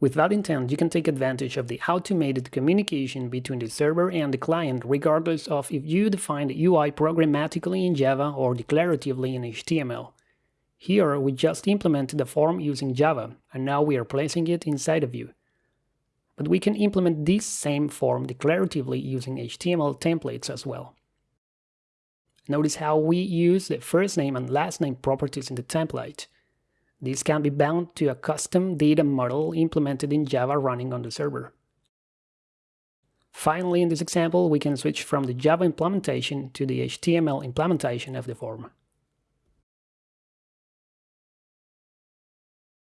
With that intent, you can take advantage of the automated communication between the server and the client regardless of if you define the UI programmatically in Java or declaratively in HTML. Here, we just implemented the form using Java, and now we are placing it inside a view. But we can implement this same form declaratively using HTML templates as well. Notice how we use the first name and last name properties in the template. This can be bound to a custom data model implemented in Java running on the server. Finally, in this example, we can switch from the Java implementation to the HTML implementation of the form.